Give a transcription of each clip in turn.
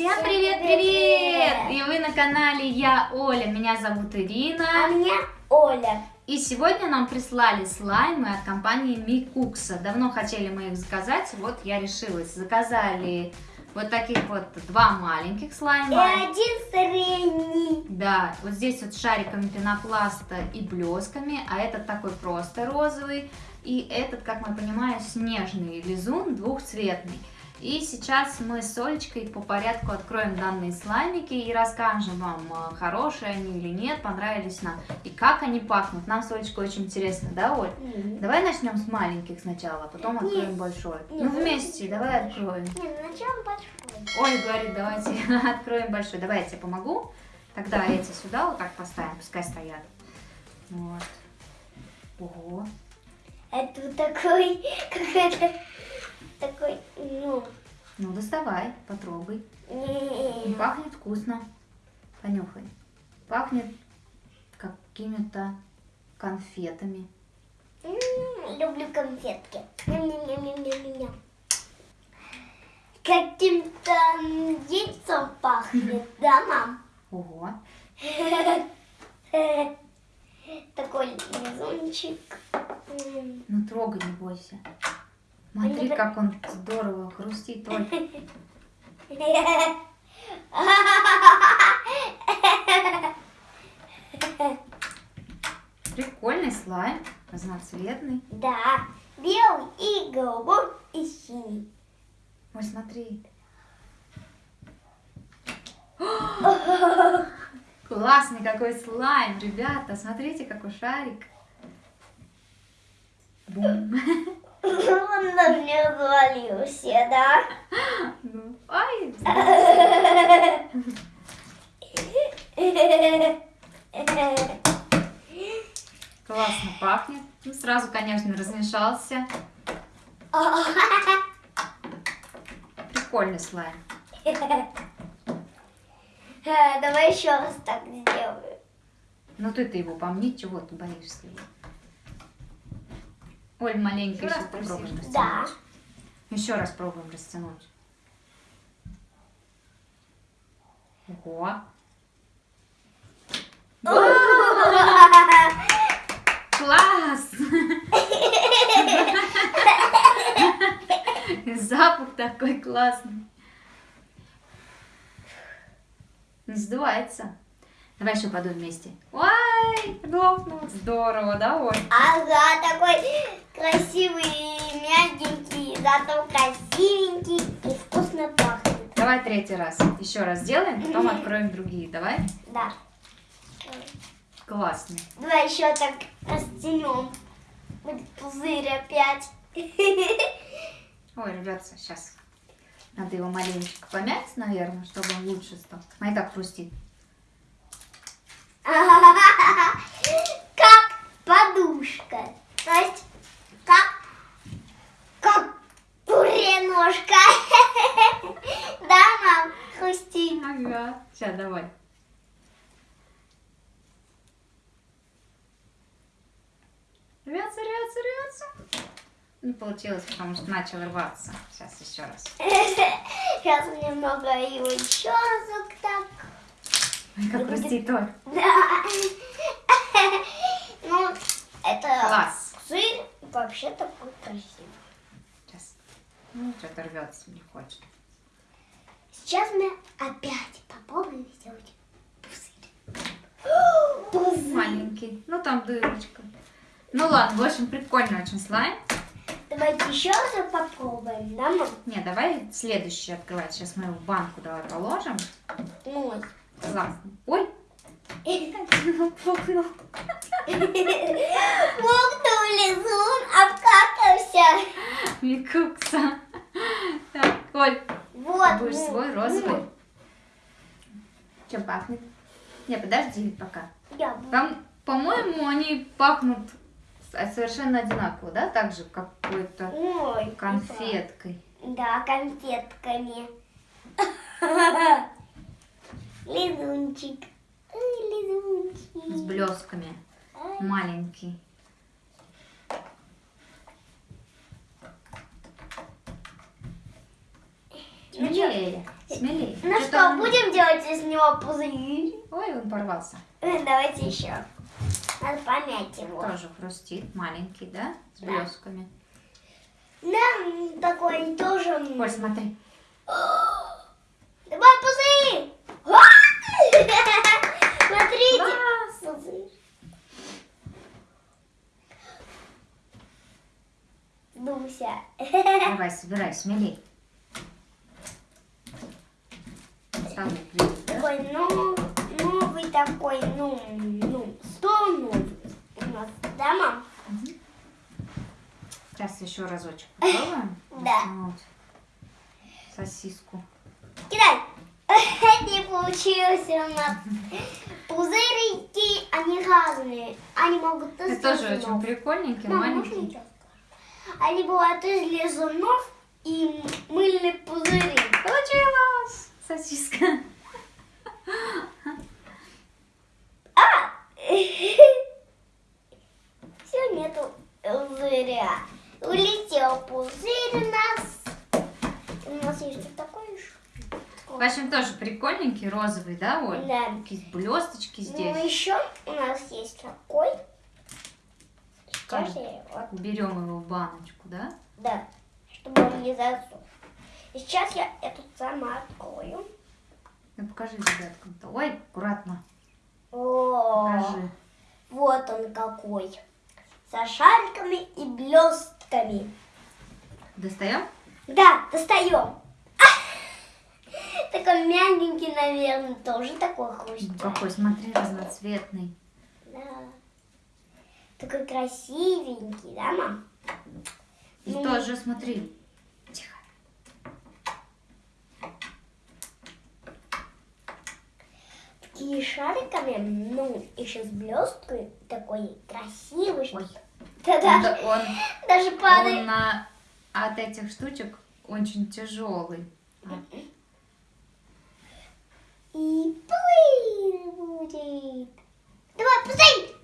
Всем привет-привет! И вы на канале Я Оля, меня зовут Ирина. А меня Оля. И сегодня нам прислали слаймы от компании Микукса. Давно хотели мы их заказать, вот я решилась. Заказали вот таких вот два маленьких слайма. И один средний. Да, вот здесь вот шариками пенопласта и блесками, а этот такой просто розовый. И этот, как мы понимаем, снежный лизун двухцветный. И сейчас мы с Олечкой по порядку откроем данные слаймики и расскажем вам, э, хорошие они или нет, понравились нам, и как они пахнут. Нам с Олечкой очень интересно, да, Оль? Нет, Давай начнем с маленьких сначала, а потом откроем Нет. большой. Нет. Ну, вместе, давай откроем. начнем большой. Оля говорит, давайте откроем большой. Давай я тебе помогу. Тогда эти сюда вот так поставим, пускай стоят. Вот. Ого. Это вот такой, такой, ну, Ну, доставай, потрогай. не- Пахнет вкусно. Понюхай. Пахнет какими-то конфетами. М, люблю конфетки. Каким-то яйцом пахнет, да, мам? Ого. Такой лизунчик. М. Ну, трогай, не бойся. Смотри, как он здорово хрустит. Оль. Прикольный слайм, разноцветный. Да, белый и голубой и синий. Ой, смотри. Классный какой слайм, ребята. Смотрите, какой шарик. Бум. Он мне завалился, да? Ну, Ай, классно пахнет. Ну, сразу, конечно, размешался. Прикольный слайм. Давай еще раз так сделаю. Ну ты-то его помни, чего ты боишься его. Оль, маленько Еще еще раз попробуем просишь? Да. растянуть. Еще раз пробуем растянуть. Ого. Класс! Запах такой классный. Не сдувается. Давай еще подуем вместе. Ой, лопнул. Здорово, да, Оль? Ага, такой красивый, мягенький, зато красивенький и вкусно пахнет. Давай третий раз. Еще раз сделаем, потом откроем другие. Давай. Да. Классно. Давай еще так растянем. Будет пузырь опять. Ой, ребята, сейчас надо его маленечко помять, наверное, чтобы он лучше стал. Смотри, как хрустит. Как подушка. То есть, как, как куреножка. Да, мам? Хрустит. Ага. Сейчас, давай. Рвется, рвется, рвется. Не получилось, потому что начал рваться. Сейчас еще раз. Сейчас немного его еще разок так. Ой, как хрустит, Оль. Да. Ну, это Класс. сыр вообще такой красивый. Сейчас. Ну, что-то рвется, не хочет. Сейчас мы опять попробуем сделать пузырь. Пузырь. Маленький. Ну, там дырочка. Ну ладно, в общем, прикольный очень слайм. Давайте еще раз попробуем, да, мам? Не, давай следующий открывать. Сейчас мы его в банку давай положим. Мой. Классно. Ой. Пукнул лизун, обкакался. Микукса. Так, Оль, Вот. будешь ну, свой розовый. Чем пахнет? Не, подожди пока. ну, Я буду. Там, по-моему, они пахнут совершенно одинаково, да? Так же, какой-то Ой, конфеткой. Да, конфетками. Лизунчик. Лизунчик. С блесками. Маленький. Ну чё? Е, смелее. Ну Что-то что, он- будем делать из него пузырь? Ой, он порвался. Э, Давайте еще. Надо помять его. Тоже хрустит, маленький, да? С Да. блесками. Да, м, такой тоже. Оль, смотри. Давай пузырь! Смотрите! Пузырь. Дуся. Давай, собирай, смелей. Стал ближе, да? Такой ну, новый такой, ну, ну, стол новый у нас, да, мам? Сейчас еще разочек попробуем. Да. Воткнуть Сосиску. Кидай! Не получилось у нас. Пузырики, они разные. Они могут из Это тоже очень лизунов. прикольненький, Мам, можно маленький. я скажу? Они бывают из лизунов и мыльные пузыри. Получилось! Сосиска. А! Все, нету пузыря. Улетел пузырь у нас. У нас есть вот такой еще. В общем, тоже прикольненький, розовый, да, Оль? Да. Такие блесточки Ну, здесь. еще у нас есть такой. Сейчас я его Уберем его в баночку, да? Да, чтобы он не засох. И сейчас я эту сама открою. Ну, покажи ребяткам-то. Ой, аккуратно. О, Покажи. вот он какой. Со шариками и блестками. Достаем? Да, достаем. Такой мягенький, наверное, тоже такой хрустящий. Какой, смотри, разноцветный. Да. Такой красивенький, да, мам? И Ну. тоже, смотри. Такие шариками, ну, еще с блесткой, такой красивый. Ой. Да-да. Да, он, Даже падает. он на, от этих штучек очень тяжелый. И плыть будет. Давай, пузырь!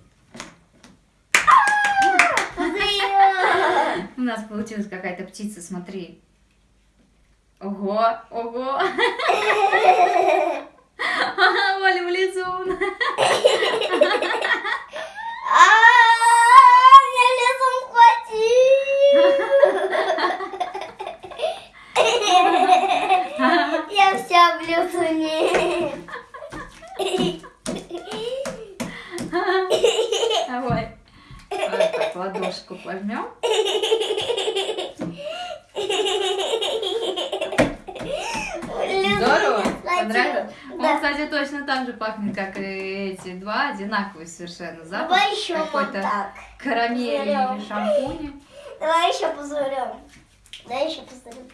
А, Пузырь! У нас получилась какая-то птица, смотри. Ого, ого. Оля влезун. А, меня лесом хватил. Я вся в лесуне. Давай. Вот так ладошку возьмем. Здорово? Понравилось? Он, Да. Кстати, точно так же пахнет, как и эти два, одинаковые совершенно. Запах Давай еще вот так. карамели или Берем. шампуня. Давай еще позурем. Давай еще позурем.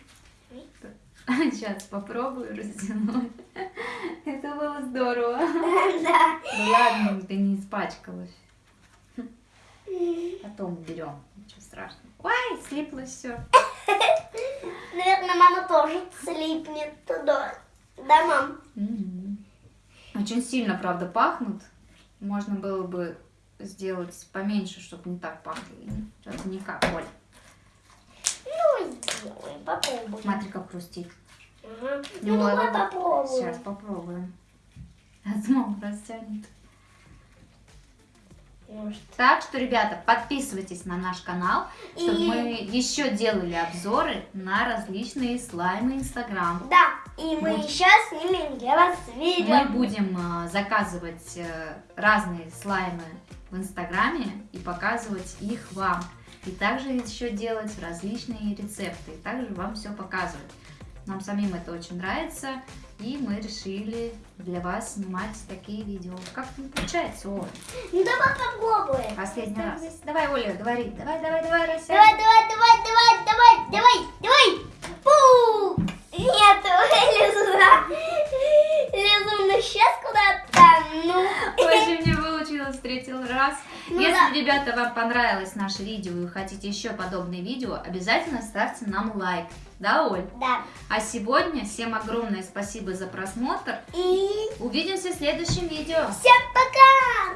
Сейчас попробую растянуть. Это было здорово. Да. Ну ладно, ты не испачкалась. Потом уберем. Ничего страшного. Ой, слиплось все. Наверное, мама тоже слипнет туда. Да, мам? Очень сильно, правда, пахнут. Можно было бы сделать поменьше, чтобы не так пахли. Что-то никак, Оль. Ну, сделай, попробуй. Смотри, как хрустит. Ой, Ну, давай попробуем. Сейчас попробуем. Снова растянет. Может. Так что, ребята, подписывайтесь на наш канал, чтобы И- мы еще делали обзоры на различные слаймы Инстаграм. Да, и мы Вот. еще снимем для вас видео. Мы будем э, заказывать э, разные слаймы в Инстаграме и показывать их вам. И также еще делать различные рецепты. И также вам все показывать. Нам самим это очень нравится. И мы решили для вас снимать такие видео. Как-то не получается, Оля. Ну, давай попробуем. Последний раз. Давай, Оля, говори. Давай, давай, давай, растягивай. Давай, давай, давай, давай, давай, давай, давай. Пу! Нет. Лизуна сейчас куда-то. Ну, В общем, не получилось в третий раз. Ну Если, да. ребята, вам понравилось наше видео и хотите еще подобные видео, обязательно ставьте нам лайк. Да, Оль? да. А сегодня всем огромное спасибо за просмотр. И Увидимся в следующем видео. всем пока!